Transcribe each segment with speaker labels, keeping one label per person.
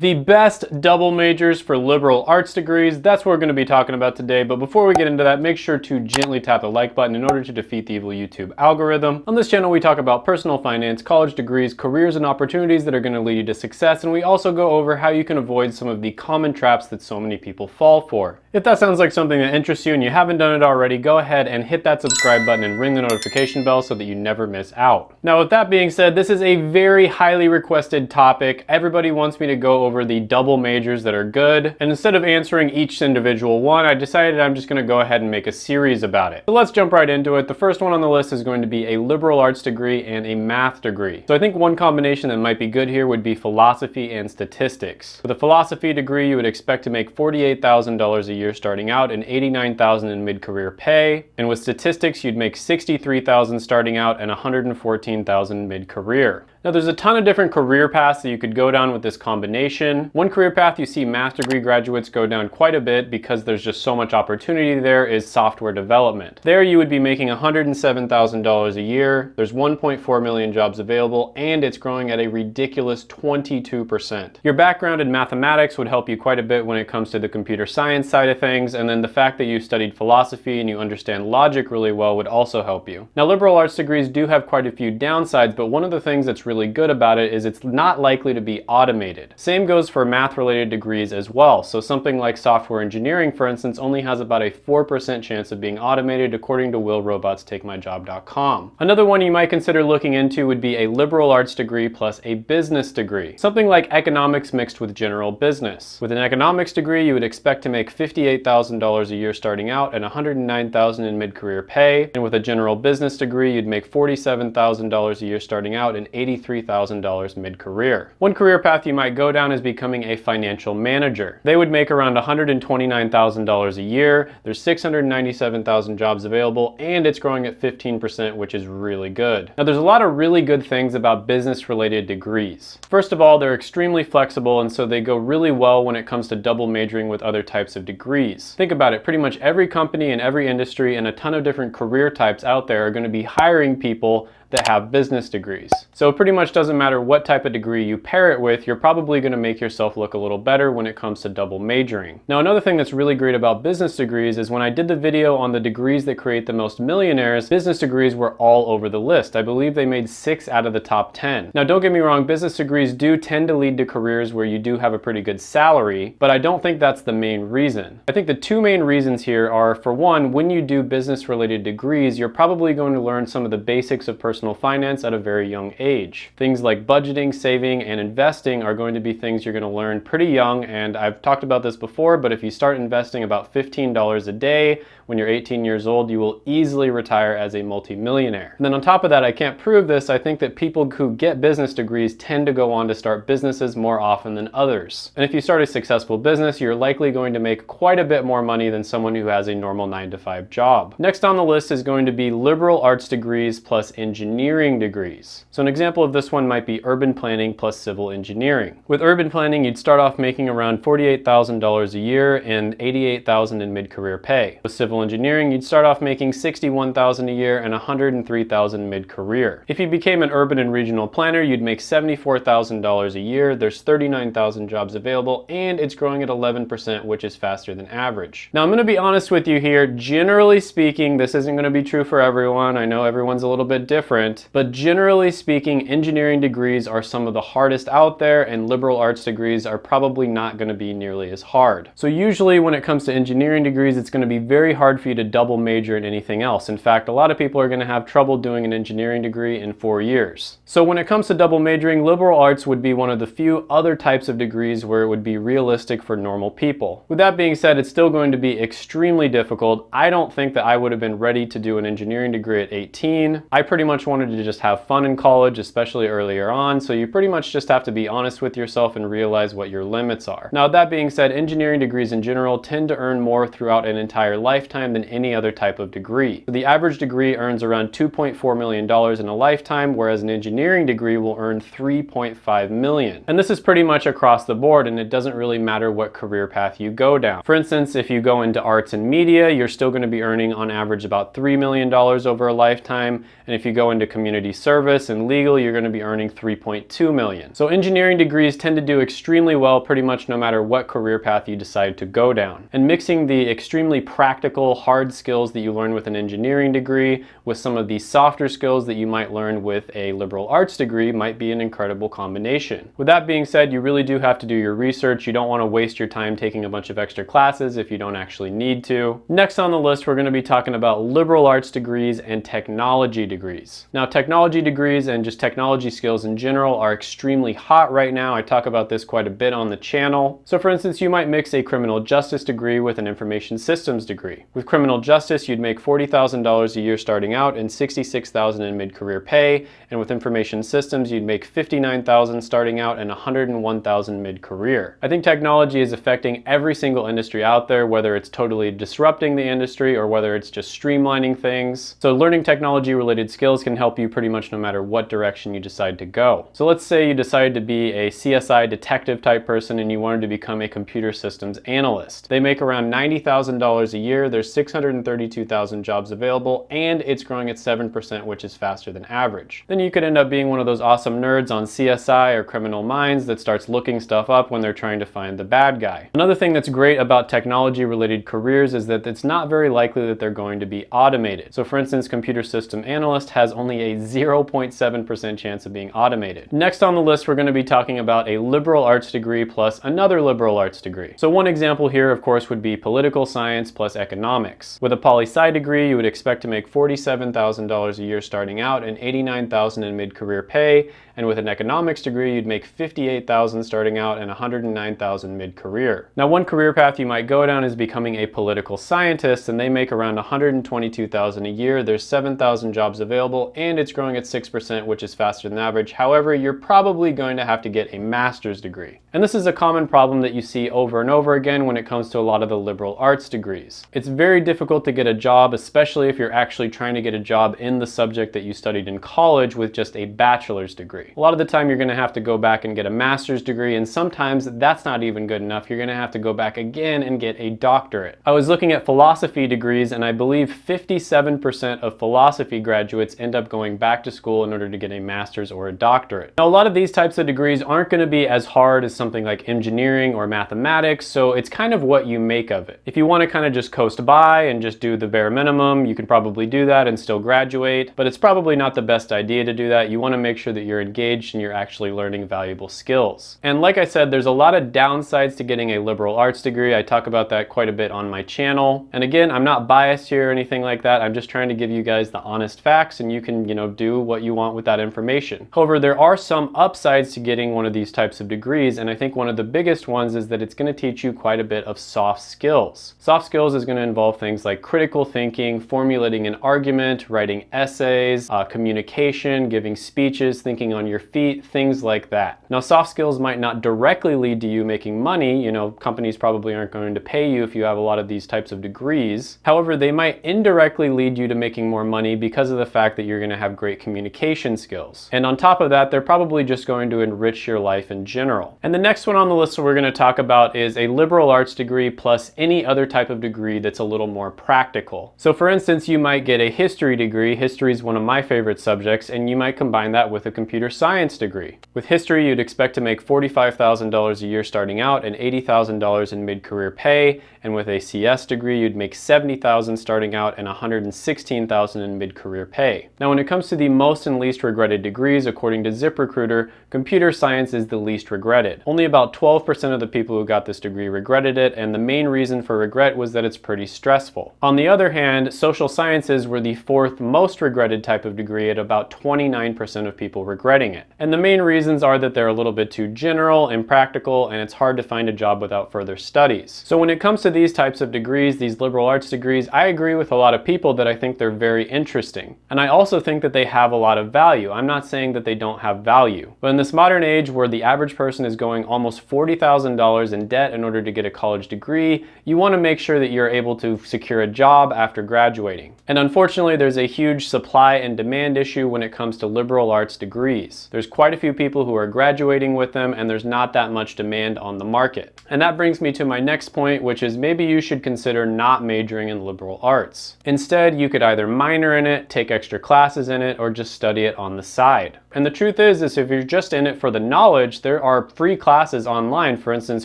Speaker 1: The best double majors for liberal arts degrees, that's what we're going to be talking about today. But before we get into that, make sure to gently tap the like button in order to defeat the evil YouTube algorithm. On this channel, we talk about personal finance, college degrees, careers, and opportunities that are going to lead you to success. And we also go over how you can avoid some of the common traps that so many people fall for. If that sounds like something that interests you and you haven't done it already, go ahead and hit that subscribe button and ring the notification bell so that you never miss out. Now, with that being said, this is a very highly requested topic. Everybody wants me to go over the double majors that are good. And instead of answering each individual one, I decided I'm just gonna go ahead and make a series about it. So let's jump right into it. The first one on the list is going to be a liberal arts degree and a math degree. So I think one combination that might be good here would be philosophy and statistics. With a philosophy degree, you would expect to make $48,000 a year starting out and $89,000 in mid-career pay. And with statistics, you'd make 63,000 starting out and $114,000 mid-career. Now there's a ton of different career paths that you could go down with this combination. One career path you see math degree graduates go down quite a bit because there's just so much opportunity there is software development. There you would be making $107,000 a year. There's 1.4 million jobs available and it's growing at a ridiculous 22%. Your background in mathematics would help you quite a bit when it comes to the computer science side of things and then the fact that you studied philosophy and you understand logic really well would also help you. Now liberal arts degrees do have quite a few downsides but one of the things that's really good about it is it's not likely to be automated. Same goes for math related degrees as well. So something like software engineering, for instance, only has about a 4% chance of being automated according to willrobotstakemyjob.com. Another one you might consider looking into would be a liberal arts degree plus a business degree. Something like economics mixed with general business. With an economics degree, you would expect to make $58,000 a year starting out and $109,000 in mid-career pay. And with a general business degree, you'd make $47,000 a year starting out and 80 $83,000 mid-career. One career path you might go down is becoming a financial manager. They would make around $129,000 a year. There's 697,000 jobs available and it's growing at 15%, which is really good. Now there's a lot of really good things about business related degrees. First of all, they're extremely flexible and so they go really well when it comes to double majoring with other types of degrees. Think about it, pretty much every company in every industry and a ton of different career types out there are going to be hiring people that have business degrees. So it pretty much doesn't matter what type of degree you pair it with, you're probably gonna make yourself look a little better when it comes to double majoring. Now another thing that's really great about business degrees is when I did the video on the degrees that create the most millionaires, business degrees were all over the list. I believe they made six out of the top 10. Now don't get me wrong, business degrees do tend to lead to careers where you do have a pretty good salary, but I don't think that's the main reason. I think the two main reasons here are, for one, when you do business related degrees, you're probably going to learn some of the basics of personal personal finance at a very young age. Things like budgeting, saving, and investing are going to be things you're going to learn pretty young, and I've talked about this before, but if you start investing about $15 a day when you're 18 years old, you will easily retire as a multimillionaire. And then on top of that, I can't prove this, I think that people who get business degrees tend to go on to start businesses more often than others. And if you start a successful business, you're likely going to make quite a bit more money than someone who has a normal 9 to 5 job. Next on the list is going to be liberal arts degrees plus engineering degrees. So an example of this one might be urban planning plus civil engineering. With urban planning, you'd start off making around $48,000 a year and $88,000 in mid-career pay. With civil engineering, you'd start off making $61,000 a year and $103,000 mid-career. If you became an urban and regional planner, you'd make $74,000 a year. There's 39,000 jobs available and it's growing at 11%, which is faster than average. Now I'm gonna be honest with you here. Generally speaking, this isn't gonna be true for everyone. I know everyone's a little bit different, but generally speaking, engineering degrees are some of the hardest out there and liberal arts degrees are probably not gonna be nearly as hard. So usually when it comes to engineering degrees, it's gonna be very hard for you to double major in anything else. In fact, a lot of people are going to have trouble doing an engineering degree in four years. So when it comes to double majoring, liberal arts would be one of the few other types of degrees where it would be realistic for normal people. With that being said, it's still going to be extremely difficult. I don't think that I would have been ready to do an engineering degree at 18. I pretty much wanted to just have fun in college, especially earlier on, so you pretty much just have to be honest with yourself and realize what your limits are. Now, that being said, engineering degrees in general tend to earn more throughout an entire lifetime than any other type of degree. So the average degree earns around $2.4 million in a lifetime, whereas an engineering degree will earn 3.5 million. And this is pretty much across the board, and it doesn't really matter what career path you go down. For instance, if you go into arts and media, you're still going to be earning on average about $3 million over a lifetime, and if you go into into community service and legal, you're gonna be earning 3.2 million. So engineering degrees tend to do extremely well pretty much no matter what career path you decide to go down. And mixing the extremely practical, hard skills that you learn with an engineering degree with some of the softer skills that you might learn with a liberal arts degree might be an incredible combination. With that being said, you really do have to do your research. You don't wanna waste your time taking a bunch of extra classes if you don't actually need to. Next on the list, we're gonna be talking about liberal arts degrees and technology degrees. Now, technology degrees and just technology skills in general are extremely hot right now. I talk about this quite a bit on the channel. So for instance, you might mix a criminal justice degree with an information systems degree. With criminal justice, you'd make $40,000 a year starting out and $66,000 in mid-career pay. And with information systems, you'd make $59,000 starting out and $101,000 mid-career. I think technology is affecting every single industry out there, whether it's totally disrupting the industry or whether it's just streamlining things. So learning technology related skills can help you pretty much no matter what direction you decide to go. So let's say you decided to be a CSI detective type person and you wanted to become a computer systems analyst. They make around $90,000 a year. There's 632,000 jobs available and it's growing at 7%, which is faster than average. Then you could end up being one of those awesome nerds on CSI or Criminal Minds that starts looking stuff up when they're trying to find the bad guy. Another thing that's great about technology related careers is that it's not very likely that they're going to be automated. So for instance, computer system analyst has only a 0.7% chance of being automated. Next on the list, we're gonna be talking about a liberal arts degree plus another liberal arts degree. So one example here, of course, would be political science plus economics. With a poli-sci degree, you would expect to make $47,000 a year starting out and $89,000 in mid-career pay, and with an economics degree, you'd make $58,000 starting out and 109,000 mid-career. Now, one career path you might go down is becoming a political scientist, and they make around $122,000 a year. There's 7,000 jobs available, and it's growing at 6%, which is faster than average. However, you're probably going to have to get a master's degree. And this is a common problem that you see over and over again when it comes to a lot of the liberal arts degrees. It's very difficult to get a job, especially if you're actually trying to get a job in the subject that you studied in college with just a bachelor's degree. A lot of the time you're gonna have to go back and get a master's degree, and sometimes that's not even good enough. You're gonna have to go back again and get a doctorate. I was looking at philosophy degrees, and I believe 57% of philosophy graduates end up going back to school in order to get a master's or a doctorate. Now, a lot of these types of degrees aren't gonna be as hard as something like engineering or mathematics, so it's kind of what you make of it. If you wanna kind of just coast by and just do the bare minimum, you can probably do that and still graduate, but it's probably not the best idea to do that. You wanna make sure that you're engaged and you're actually learning valuable skills. And like I said, there's a lot of downsides to getting a liberal arts degree. I talk about that quite a bit on my channel. And again, I'm not biased here or anything like that. I'm just trying to give you guys the honest facts and you can, you know, do what you want with that information. However, there are some upsides to getting one of these types of degrees. And I think one of the biggest ones is that it's gonna teach you quite a bit of soft skills. Soft skills is gonna involve things like critical thinking, formulating an argument, writing essays, uh, communication, giving speeches, thinking on your feet, things like that. Now, soft skills might not directly lead to you making money. You know, companies probably aren't going to pay you if you have a lot of these types of degrees. However, they might indirectly lead you to making more money because of the fact that you're gonna have great communication skills. And on top of that, they're probably just going to enrich your life in general. And the next one on the list we're gonna talk about is a liberal arts degree plus any other type of degree that's a little more practical. So for instance, you might get a history degree. History is one of my favorite subjects, and you might combine that with a computer science degree. With history, you'd expect to make $45,000 a year starting out and $80,000 in mid-career pay, and with a CS degree, you'd make 70,000 starting out and 116,000 in mid-career pay. Now, when it comes to the most and least regretted degrees, according to ZipRecruiter, computer science is the least regretted. Only about 12% of the people who got this degree regretted it, and the main reason for regret was that it's pretty stressful. On the other hand, social sciences were the fourth most regretted type of degree at about 29% of people regretting it. And the main reasons are that they're a little bit too general, impractical, and it's hard to find a job without further studies. So when it comes to these types of degrees, these liberal arts degrees, I agree with a lot of people that I think they're very interesting. And I also think that they have a lot of value. I'm not saying that they don't have value. But in this modern age where the average person is going almost $40,000 in debt in order to get a college degree, you want to make sure that you're able to secure a job after graduating. And unfortunately, there's a huge supply and demand issue when it comes to liberal arts degrees. There's quite a few people who are graduating with them and there's not that much demand on the market. And that brings me to my next point, which is maybe you should consider not majoring in liberal arts. Instead, you could either minor in it, take extra classes, classes in it or just study it on the side. And the truth is, is if you're just in it for the knowledge, there are free classes online. For instance,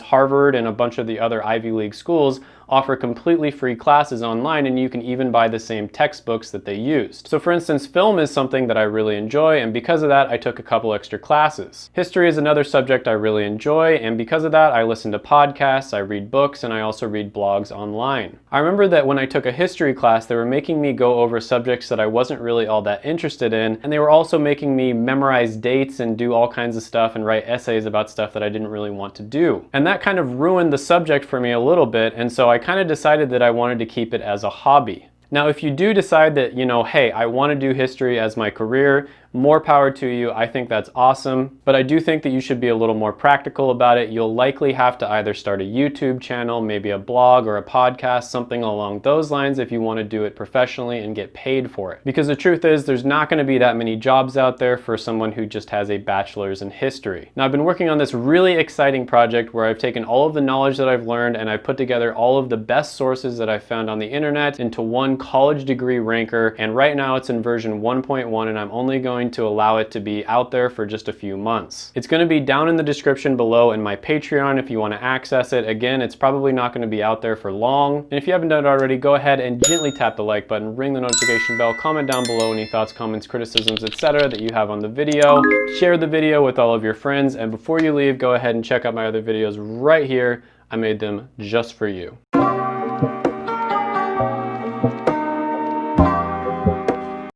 Speaker 1: Harvard and a bunch of the other Ivy League schools offer completely free classes online and you can even buy the same textbooks that they used. So for instance, film is something that I really enjoy and because of that I took a couple extra classes. History is another subject I really enjoy and because of that I listen to podcasts, I read books, and I also read blogs online. I remember that when I took a history class they were making me go over subjects that I wasn't really all that interested in and they were also making me memorize dates and do all kinds of stuff and write essays about stuff that I didn't really want to do. And that kind of ruined the subject for me a little bit and so I I kind of decided that I wanted to keep it as a hobby. Now, if you do decide that, you know, hey, I want to do history as my career, more power to you. I think that's awesome. But I do think that you should be a little more practical about it. You'll likely have to either start a YouTube channel, maybe a blog or a podcast, something along those lines if you want to do it professionally and get paid for it. Because the truth is there's not going to be that many jobs out there for someone who just has a bachelor's in history. Now I've been working on this really exciting project where I've taken all of the knowledge that I've learned and I've put together all of the best sources that I've found on the internet into one college degree ranker and right now it's in version 1.1 and I'm only going going to allow it to be out there for just a few months. It's going to be down in the description below in my Patreon if you want to access it. Again, it's probably not going to be out there for long. And if you haven't done it already, go ahead and gently tap the like button, ring the notification bell, comment down below any thoughts, comments, criticisms, etc. that you have on the video. Share the video with all of your friends. And before you leave, go ahead and check out my other videos right here. I made them just for you.